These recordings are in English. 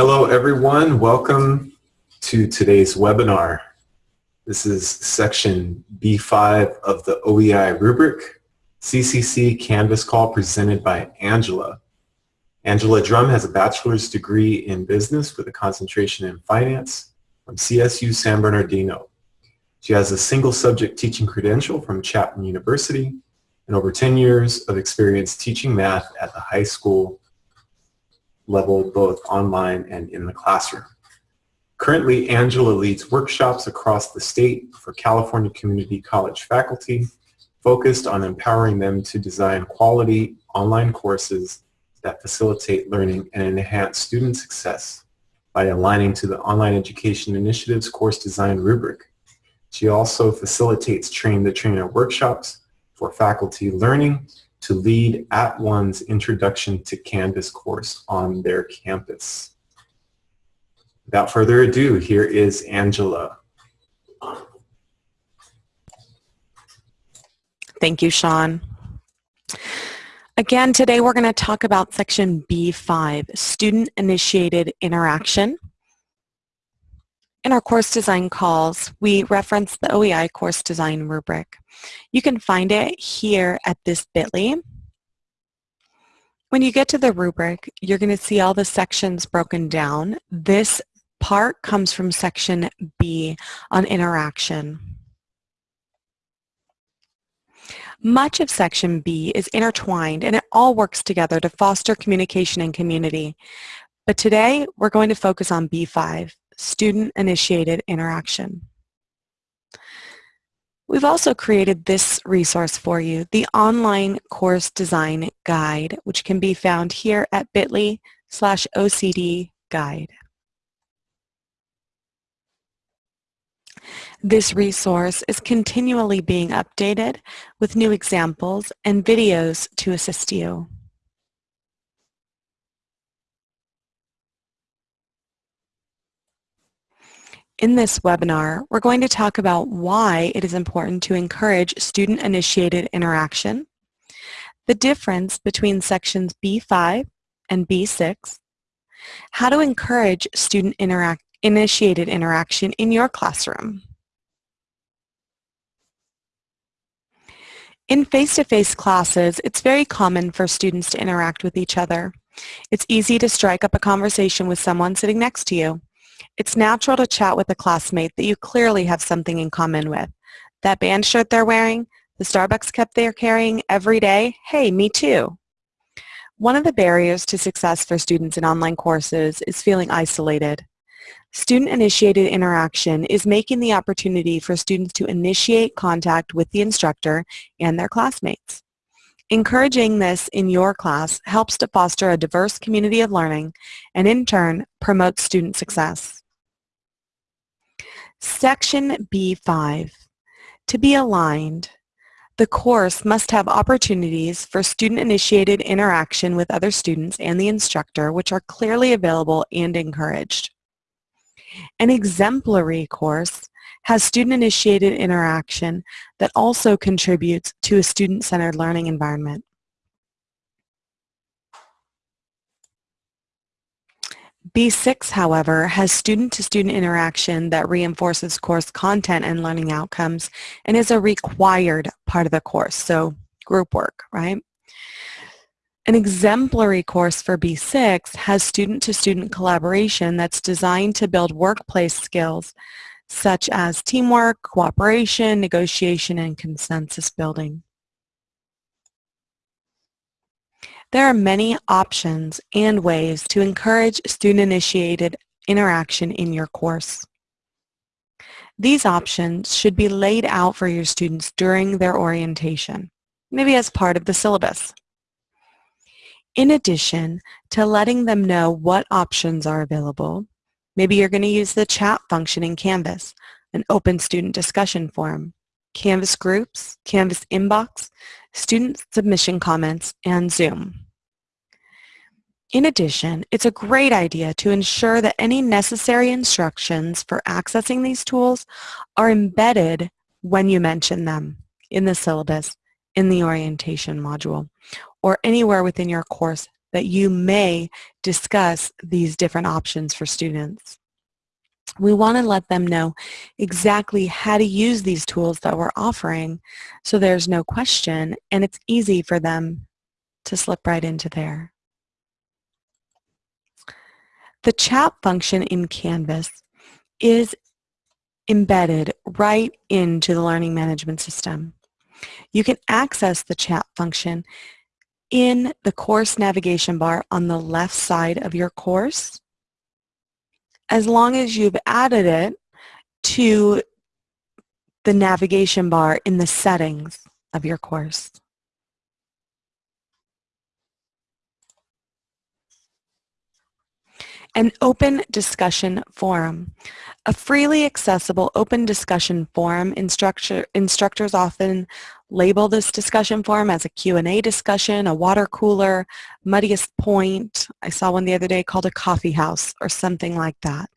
Hello everyone, welcome to today's webinar. This is section B5 of the OEI rubric, CCC Canvas Call presented by Angela. Angela Drum has a bachelor's degree in business with a concentration in finance from CSU San Bernardino. She has a single subject teaching credential from Chapman University and over 10 years of experience teaching math at the high school level, both online and in the classroom. Currently, Angela leads workshops across the state for California Community College faculty focused on empowering them to design quality online courses that facilitate learning and enhance student success by aligning to the Online Education Initiative's course design rubric. She also facilitates train the trainer workshops for faculty learning to lead @ONE's Introduction to Canvas course on their campus. Without further ado, here is Angela. Thank you, Sean. Again, today we're going to talk about section B5, student-initiated interaction. In our course design calls, we reference the OEI course design rubric. You can find it here at this bit.ly. When you get to the rubric, you're going to see all the sections broken down. This part comes from section B on interaction. Much of section B is intertwined and it all works together to foster communication and community. But today we're going to focus on B5, student-initiated interaction. We've also created this resource for you, the online course design guide, which can be found here at bit.ly slash OCD guide. This resource is continually being updated with new examples and videos to assist you. In this webinar, we're going to talk about why it is important to encourage student-initiated interaction, the difference between sections B5 and B6, how to encourage student-initiated interaction in your classroom. In face-to-face -face classes, it's very common for students to interact with each other. It's easy to strike up a conversation with someone sitting next to you. It's natural to chat with a classmate that you clearly have something in common with. That band shirt they're wearing, the Starbucks cup they're carrying every day, hey, me too. One of the barriers to success for students in online courses is feeling isolated. Student-initiated interaction is making the opportunity for students to initiate contact with the instructor and their classmates. Encouraging this in your class helps to foster a diverse community of learning and in turn promotes student success. Section B5. To be aligned, the course must have opportunities for student-initiated interaction with other students and the instructor which are clearly available and encouraged. An exemplary course has student-initiated interaction that also contributes to a student-centered learning environment. B6, however, has student-to-student -student interaction that reinforces course content and learning outcomes and is a required part of the course, so group work, right? An exemplary course for B6 has student-to-student -student collaboration that's designed to build workplace skills such as teamwork, cooperation, negotiation, and consensus building. There are many options and ways to encourage student-initiated interaction in your course. These options should be laid out for your students during their orientation, maybe as part of the syllabus. In addition to letting them know what options are available, maybe you're going to use the chat function in Canvas, an open student discussion forum, Canvas groups, Canvas inbox, student submission comments, and Zoom. In addition, it's a great idea to ensure that any necessary instructions for accessing these tools are embedded when you mention them in the syllabus, in the orientation module, or anywhere within your course that you may discuss these different options for students. We want to let them know exactly how to use these tools that we're offering so there's no question and it's easy for them to slip right into there. The chat function in Canvas is embedded right into the learning management system. You can access the chat function in the course navigation bar on the left side of your course as long as you've added it to the navigation bar in the settings of your course. An open discussion forum. A freely accessible open discussion forum, instructor, instructors often label this discussion forum as a Q&A discussion, a water cooler, muddiest point. I saw one the other day called a coffee house or something like that.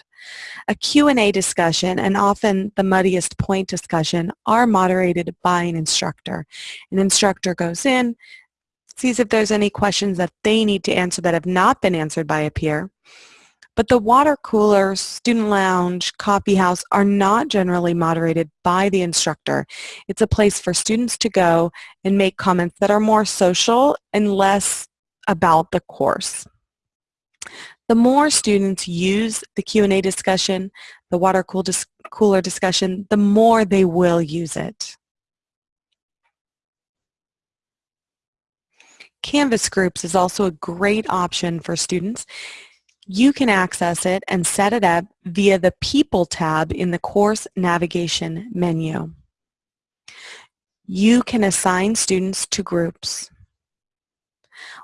A Q&A discussion and often the muddiest point discussion are moderated by an instructor. An instructor goes in, sees if there's any questions that they need to answer that have not been answered by a peer, but the water cooler, student lounge, coffee house are not generally moderated by the instructor. It's a place for students to go and make comments that are more social and less about the course. The more students use the Q&A discussion, the water cool dis cooler discussion, the more they will use it. Canvas groups is also a great option for students you can access it and set it up via the People tab in the course navigation menu. You can assign students to groups.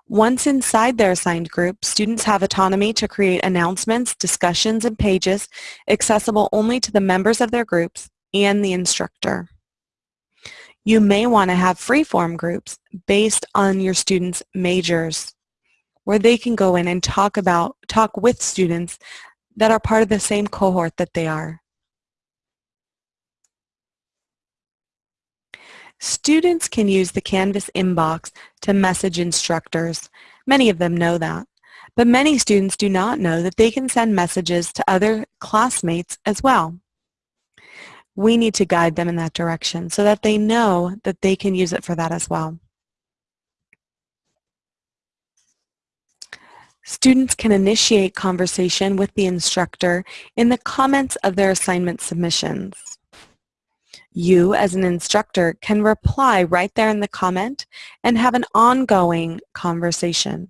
Once inside their assigned group, students have autonomy to create announcements, discussions, and pages accessible only to the members of their groups and the instructor. You may want to have free-form groups based on your students' majors where they can go in and talk about, talk with students that are part of the same cohort that they are. Students can use the Canvas inbox to message instructors. Many of them know that. But many students do not know that they can send messages to other classmates as well. We need to guide them in that direction so that they know that they can use it for that as well. Students can initiate conversation with the instructor in the comments of their assignment submissions. You, as an instructor, can reply right there in the comment and have an ongoing conversation.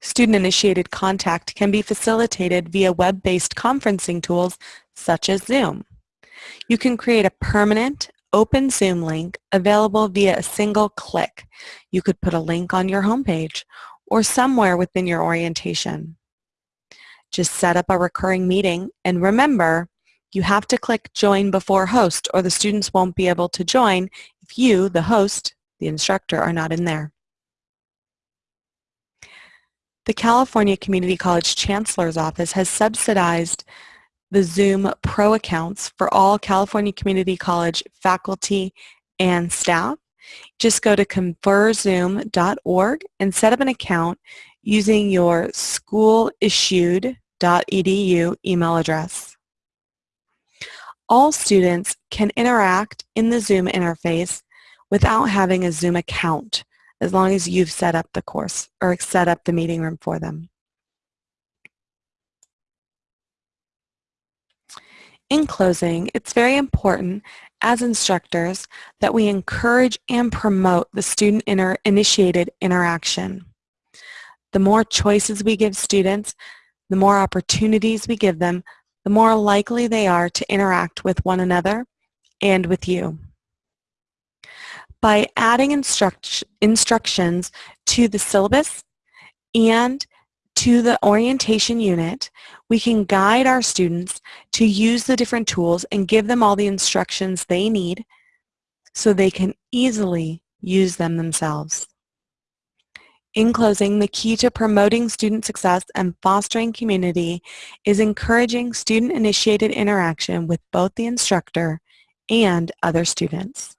Student-initiated contact can be facilitated via web-based conferencing tools such as Zoom. You can create a permanent open Zoom link available via a single click. You could put a link on your homepage or somewhere within your orientation. Just set up a recurring meeting and remember, you have to click join before host or the students won't be able to join if you, the host, the instructor, are not in there. The California Community College Chancellor's Office has subsidized the Zoom Pro accounts for all California Community College faculty and staff. Just go to conferzoom.org and set up an account using your schoolissued.edu email address. All students can interact in the Zoom interface without having a Zoom account as long as you've set up the course or set up the meeting room for them. In closing, it's very important as instructors that we encourage and promote the student-initiated interaction. The more choices we give students, the more opportunities we give them, the more likely they are to interact with one another and with you. By adding instruct instructions to the syllabus and to the orientation unit, we can guide our students to use the different tools and give them all the instructions they need so they can easily use them themselves. In closing, the key to promoting student success and fostering community is encouraging student-initiated interaction with both the instructor and other students.